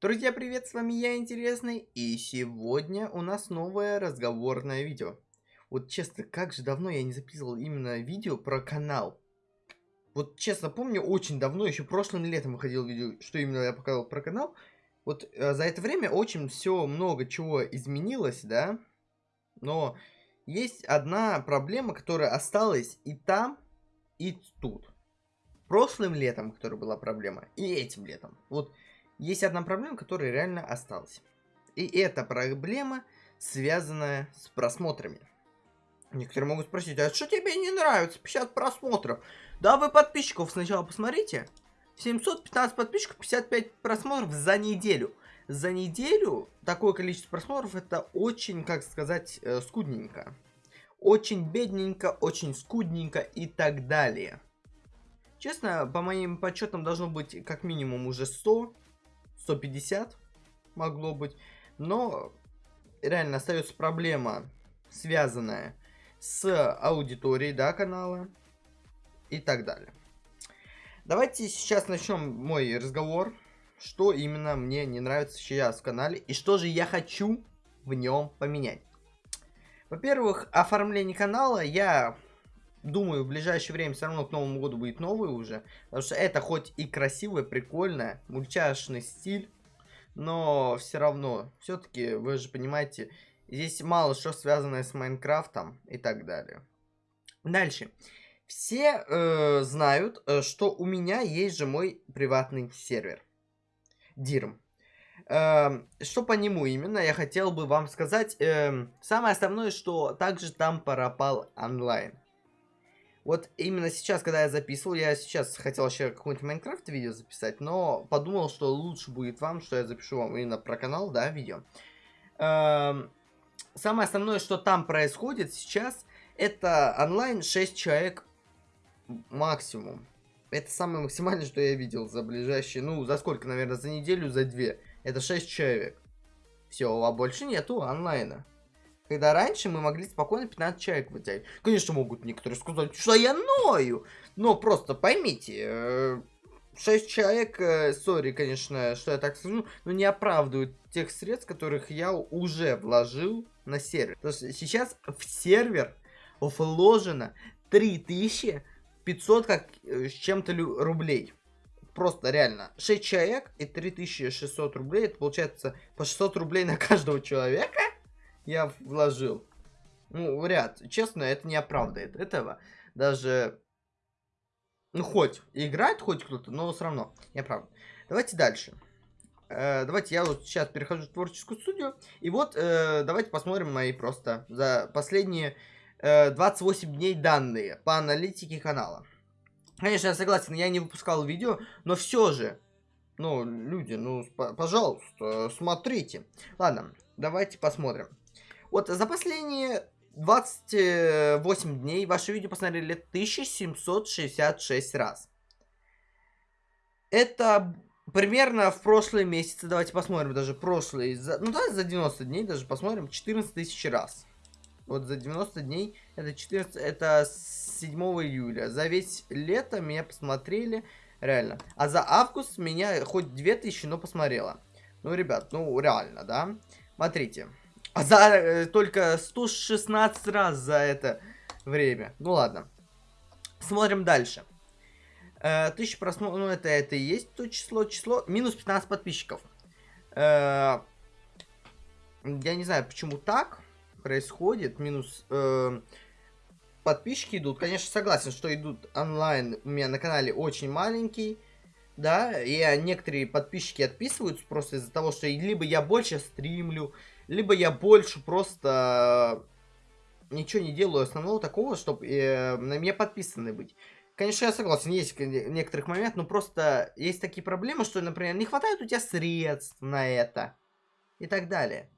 Друзья, привет, с вами я, Интересный, и сегодня у нас новое разговорное видео. Вот честно, как же давно я не записывал именно видео про канал. Вот честно помню, очень давно, еще прошлым летом выходил видео, что именно я показал про канал. Вот э, за это время очень все много чего изменилось, да, но есть одна проблема, которая осталась и там, и тут. Прошлым летом, которая была проблема, и этим летом. Вот есть одна проблема, которая реально осталась. И эта проблема связанная с просмотрами. Некоторые могут спросить, а что тебе не нравится? 50 просмотров. Да вы подписчиков сначала посмотрите. 715 подписчиков, 55 просмотров за неделю. За неделю такое количество просмотров это очень, как сказать, э, скудненько. Очень бедненько, очень скудненько и так далее. Честно, по моим подсчетам должно быть как минимум уже 100, 150 могло быть. Но реально остается проблема, связанная с аудиторией, да, канала и так далее. Давайте сейчас начнем мой разговор, что именно мне не нравится сейчас в канале и что же я хочу в нем поменять. Во-первых, оформление канала я думаю, в ближайшее время все равно к Новому году будет новый уже. Потому что это хоть и красивое, прикольное, мультяшный стиль, но все равно, все-таки, вы же понимаете, здесь мало что связанное с Майнкрафтом и так далее. Дальше. Все э, знают, э, что у меня есть же мой приватный сервер. Дирм. Э, что по нему именно, я хотел бы вам сказать. Э, самое основное, что также там пропал онлайн. Вот именно сейчас, когда я записывал, я сейчас хотел еще какой-нибудь Майнкрафт видео записать, но подумал, что лучше будет вам, что я запишу вам именно про канал, да, видео. Эм, самое основное, что там происходит сейчас, это онлайн 6 человек максимум. Это самое максимальное, что я видел за ближайшие, ну, за сколько, наверное, за неделю, за две. Это 6 человек. Все, а больше нету онлайна. Когда раньше мы могли спокойно 15 человек вытягивать. Конечно, могут некоторые сказать, что я ною. Но просто поймите, 6 э, человек, э, сори, конечно, что я так скажу, но не оправдывают тех средств, которых я уже вложил на сервер. Потому что сейчас в сервер вложено 3500 как э, с чем-то рублей. Просто реально. 6 человек и 3600 рублей. Это получается по 600 рублей на каждого человека я вложил. Ну, вряд. Честно, это не оправдывает этого. Даже, ну, хоть играет хоть кто-то, но все равно не оправдывает. Давайте дальше. Э, давайте я вот сейчас перехожу в творческую студию. И вот, э, давайте посмотрим мои просто за последние э, 28 дней данные по аналитике канала. Конечно, я согласен, я не выпускал видео, но все же, ну, люди, ну, пожалуйста, смотрите. Ладно, давайте посмотрим. Вот за последние 28 дней ваше видео посмотрели 1766 раз. Это примерно в прошлые месяцы, давайте посмотрим даже прошлые, за, ну да, за 90 дней даже посмотрим, 14 тысяч раз. Вот за 90 дней, это 14, это с 7 июля. За весь лето меня посмотрели, реально. А за август меня хоть 2000, но посмотрела. Ну, ребят, ну реально, да? Смотрите. А за э, только 116 раз за это время. Ну ладно. Смотрим дальше. Э, тысяча просмотров, ну это, это и есть то число, число. Минус 15 подписчиков. Э, я не знаю, почему так происходит. Минус... Э, подписчики идут. Конечно, согласен, что идут онлайн у меня на канале очень маленький. Да, и некоторые подписчики отписываются просто из-за того, что либо я больше стримлю, либо я больше просто ничего не делаю основного такого, чтобы э, на меня подписаны быть. Конечно, я согласен, есть некоторых моментов, но просто есть такие проблемы, что, например, не хватает у тебя средств на это и так далее.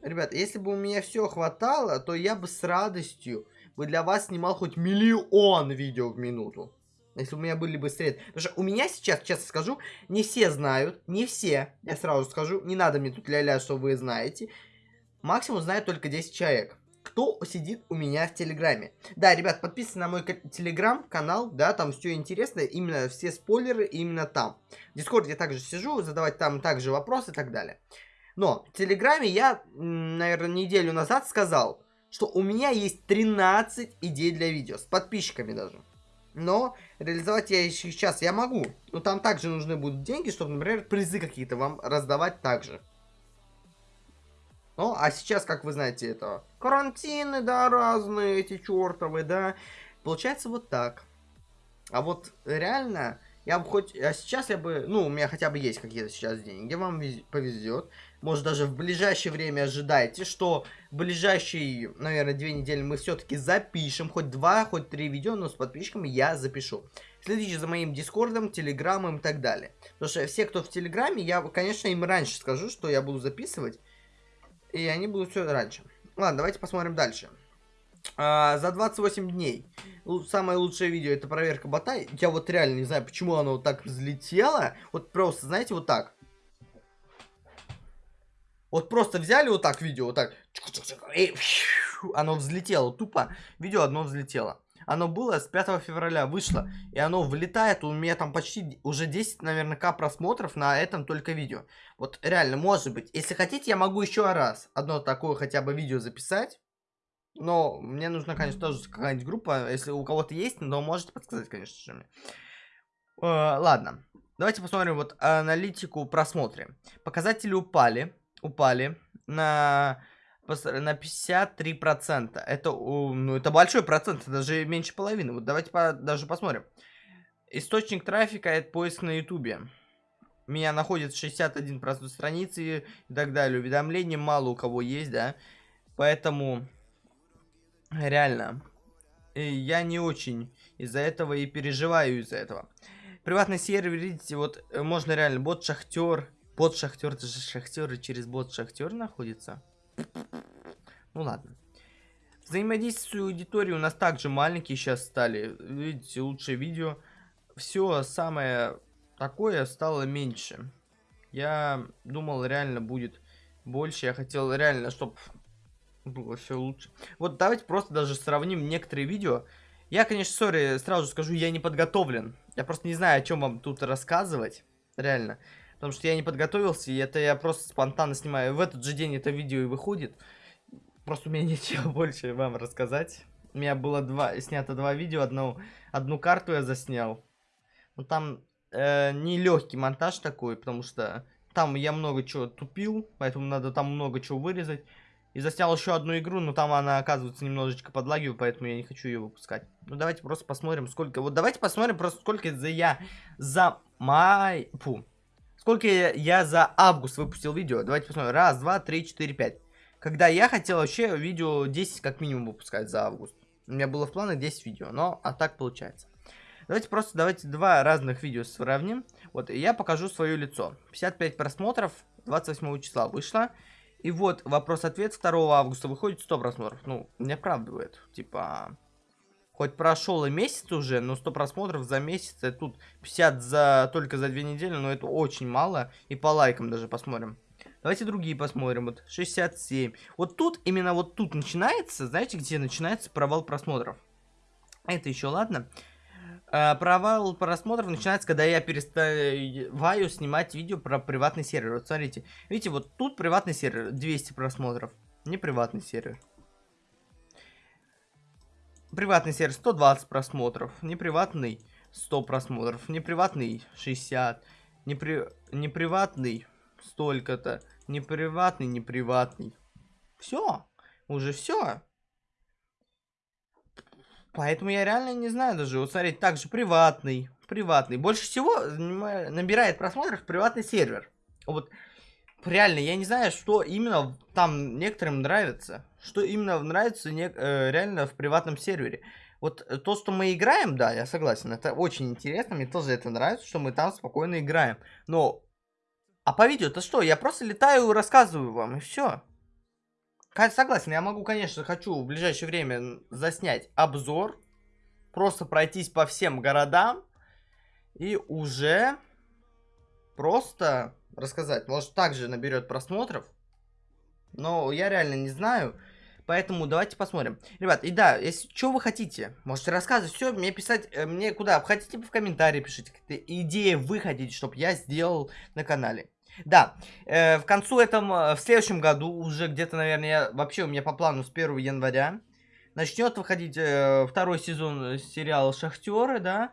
Ребят, если бы у меня все хватало, то я бы с радостью бы для вас снимал хоть миллион видео в минуту. Если у меня были бы средства. Потому что у меня сейчас, честно скажу, не все знают. Не все, я сразу скажу. Не надо мне тут ля-ля, что вы знаете. Максимум знает только 10 человек. кто сидит у меня в Телеграме. Да, ребят, подписывайтесь на мой Телеграм-канал, да, там все интересно, именно все спойлеры именно там. В Дискорде я также сижу, задавать там также вопросы и так далее. Но в Телеграме я, наверное, неделю назад сказал, что у меня есть 13 идей для видео, с подписчиками даже. Но реализовать я еще сейчас я могу. Но там также нужны будут деньги, чтобы, например, призы какие-то вам раздавать также. Ну, а сейчас, как вы знаете, это карантины, да, разные эти чертовы, да. Получается вот так. А вот реально, я бы хоть... А сейчас я бы... Ну, у меня хотя бы есть какие-то сейчас деньги, вам повезет. Может, даже в ближайшее время ожидайте, что в ближайшие, наверное, две недели мы все-таки запишем. Хоть два, хоть три видео, но с подписчиками я запишу. Следите за моим дискордом, телеграммом и так далее. Потому что все, кто в телеграме, я, конечно, им раньше скажу, что я буду записывать. И они будут все раньше. Ладно, давайте посмотрим дальше. А, за 28 дней. Самое лучшее видео это проверка бота. Я вот реально не знаю, почему оно вот так взлетело. Вот просто, знаете, вот так. Вот просто взяли вот так видео, вот так. И оно взлетело. Тупо видео одно взлетело. Оно было с 5 февраля, вышло. И оно влетает, у меня там почти уже 10, наверное, к просмотров на этом только видео. Вот реально, может быть. Если хотите, я могу еще раз одно такое хотя бы видео записать. Но мне нужна, конечно, тоже какая-нибудь группа. Если у кого-то есть, но можете подсказать, конечно же. Мне. Э, ладно. Давайте посмотрим вот аналитику просмотры. Показатели упали. Упали на на 53%. Это, ну, это большой процент, даже меньше половины. Вот давайте по, даже посмотрим. Источник трафика это поиск на ютубе. Меня находит 61% страницы и так далее. Уведомления мало у кого есть, да. Поэтому, реально, я не очень из-за этого и переживаю из-за этого. Приватный сервер, видите, вот э, можно реально бот шахтер. Бот шахтер, это же шахтер и через бот шахтер находится. Ну ладно. Взаимодействие с аудиторией у нас также маленькие сейчас стали. Видите, лучшее видео. Все самое такое стало меньше. Я думал, реально будет больше. Я хотел реально, чтобы было все лучше. Вот давайте просто даже сравним некоторые видео. Я, конечно, сори, сразу скажу, я не подготовлен. Я просто не знаю, о чем вам тут рассказывать. Реально. Потому что я не подготовился, и это я просто спонтанно снимаю. В этот же день это видео и выходит. Просто у меня нечего больше вам рассказать. У меня было два, снято два видео, одну, одну карту я заснял. Но там э, не легкий монтаж такой, потому что там я много чего тупил, поэтому надо там много чего вырезать. И заснял еще одну игру, но там она, оказывается, немножечко подлагивает, поэтому я не хочу ее выпускать. Ну, давайте просто посмотрим, сколько... Вот давайте посмотрим просто, сколько за я за май... Фу, Сколько я за август выпустил видео? Давайте посмотрим. Раз, два, три, четыре, пять. Когда я хотел вообще видео 10 как минимум выпускать за август. У меня было в планах 10 видео, но а так получается. Давайте просто давайте два разных видео сравним. Вот, я покажу свое лицо. 55 просмотров 28 числа вышло. И вот вопрос-ответ 2 августа выходит 100 просмотров. Ну, не оправдывает. Типа, Хоть прошел и месяц уже, но 100 просмотров за месяц, это тут 50 за, только за 2 недели, но это очень мало. И по лайкам даже посмотрим. Давайте другие посмотрим. Вот 67. Вот тут, именно вот тут начинается, знаете, где начинается провал просмотров? Это еще ладно. А, провал просмотров начинается, когда я переставаю снимать видео про приватный сервер. Вот смотрите. Видите, вот тут приватный сервер, 200 просмотров. Не приватный сервер. Приватный сервер 120 просмотров, неприватный 100 просмотров, неприватный 60, непри... неприватный столько-то, неприватный, неприватный. Все, уже все. Поэтому я реально не знаю даже. Вот смотрите, также приватный, приватный. Больше всего набирает просмотров приватный сервер. Вот реально, я не знаю, что именно там некоторым нравится. Что именно нравится не, э, реально в приватном сервере. Вот э, то, что мы играем, да, я согласен, это очень интересно, мне тоже это нравится, что мы там спокойно играем. Но, а по видео-то что? Я просто летаю и рассказываю вам, и все. Согласен, я могу, конечно, хочу в ближайшее время заснять обзор, просто пройтись по всем городам и уже просто рассказать. Может, также наберет просмотров. Но я реально не знаю. Поэтому давайте посмотрим. Ребят, и да, если что вы хотите, можете рассказывать, все, мне писать, э, мне куда? Хотите в комментарии пишите, какие идеи вы хотите, чтобы я сделал на канале. Да, э, в концу этом, э, в следующем году, уже где-то, наверное, я, вообще у меня по плану с 1 января, начнет выходить э, второй сезон сериала «Шахтеры», да.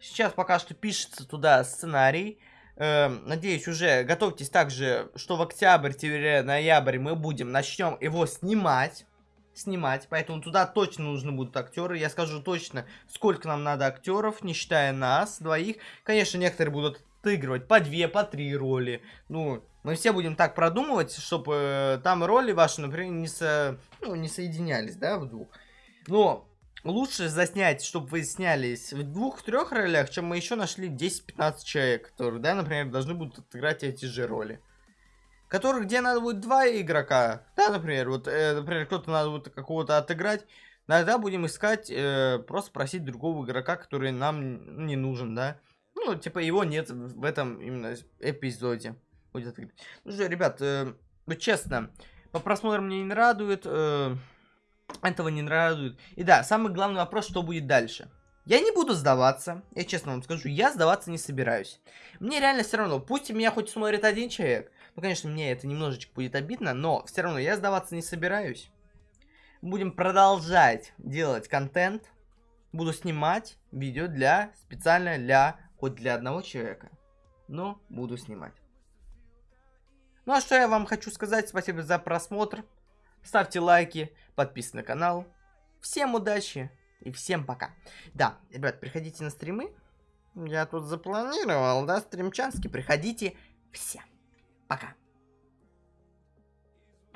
Сейчас пока что пишется туда сценарий. Э, надеюсь, уже готовьтесь также, что в октябрь-ноябрь мы будем, начнем его снимать. Снимать, поэтому туда точно нужны будут актеры. Я скажу точно, сколько нам надо актеров, не считая нас двоих. Конечно, некоторые будут отыгрывать по две, по три роли. Ну, мы все будем так продумывать, чтобы э, там роли ваши, например, не, со, ну, не соединялись, да, в двух. Но лучше заснять, чтобы вы снялись в двух-трех ролях, чем мы еще нашли 10-15 человек, которые, да, например, должны будут отыграть эти же роли. Которых, где надо будет два игрока, да, например, вот, э, например, кто-то надо будет какого-то отыграть, иногда будем искать, э, просто просить другого игрока, который нам не нужен, да. Ну, типа, его нет в этом именно эпизоде. Будет отыграть. Ну что, ребят, э, ну, честно, по просмотрам мне не радует, э, этого не радует. И да, самый главный вопрос, что будет дальше. Я не буду сдаваться, я честно вам скажу, я сдаваться не собираюсь. Мне реально все равно, пусть меня хоть смотрит один человек, ну, конечно, мне это немножечко будет обидно, но все равно я сдаваться не собираюсь. Будем продолжать делать контент, буду снимать видео для, специально для, хоть для одного человека, но буду снимать. Ну, а что я вам хочу сказать, спасибо за просмотр, ставьте лайки, подписывайтесь на канал. Всем удачи и всем пока. Да, ребят, приходите на стримы. Я тут запланировал, да, стримчанский. Приходите все. Пока.